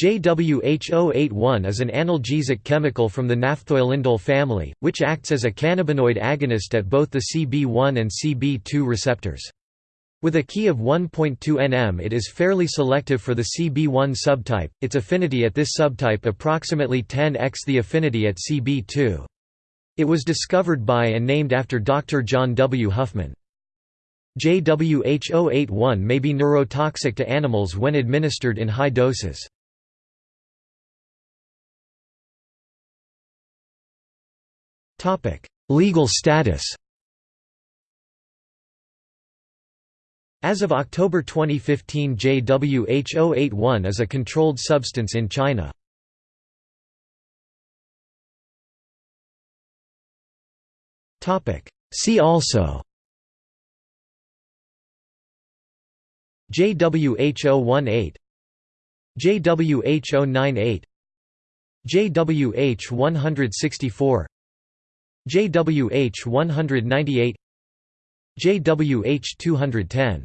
JWH081 is an analgesic chemical from the naphthoylindole family, which acts as a cannabinoid agonist at both the CB1 and CB2 receptors. With a Ki of 1.2 nm it is fairly selective for the CB1 subtype, its affinity at this subtype approximately 10x the affinity at CB2. It was discovered by and named after Dr. John W. Huffman. JWH081 may be neurotoxic to animals when administered in high doses. Legal status As of October 2015 JWH081 is a controlled substance in China. Topic See also JWH018 JWH098 JWH164 JWH 198 JWH 210